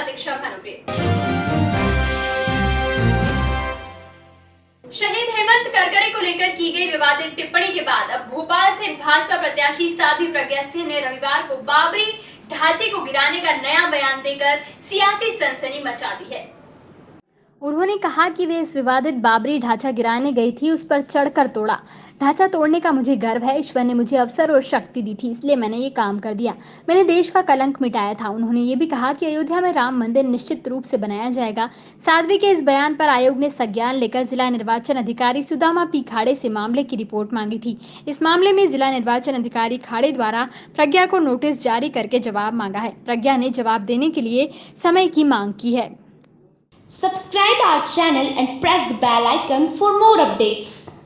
दीक्षा भानुप्रिय शहीद हेमंत करकरे को लेकर की गई विवादित टिप्पणी के बाद अब भोपाल से भाजपा प्रत्याशी साध्वी प्रज्ञा सिंह ने रविवार को बाबरी ढांचे को गिराने का नया बयान देकर सियासी सनसनी मचा दी है। उन्होंने कहा कि वे इस विवादित बाबरी ढांचा गिराने गई थी, उस पर चढ़कर तोड़ा। ढांचा तोड़ने का मुझे गर्व है, ईश्वर ने मुझे अवसर और शक्ति दी थी, इसलिए मैंने ये काम कर दिया। मैंने देश का कलंक मिटाया था, उन्होंने ये भी कहा कि अयोध्या में राम मंदिर निश्चित रूप से बनाया जाएगा। साध्वी के इस बयान पर आयोग ने संज्ञान लेकर जिला निर्वाचन अधिकारी सुदामा पी खाड़े से मामले की रिपोर्ट मांगी थी। इस मामले में जिला निर्वाचन अधिकारी खाड़े द्वारा प्रज्ञा को नोटिस जारी करके जवाब मांगा है। प्रज्ञा ने जवाब देने के लिए समय की मांग की है। Subscribe our channel and press the bell icon for more updates.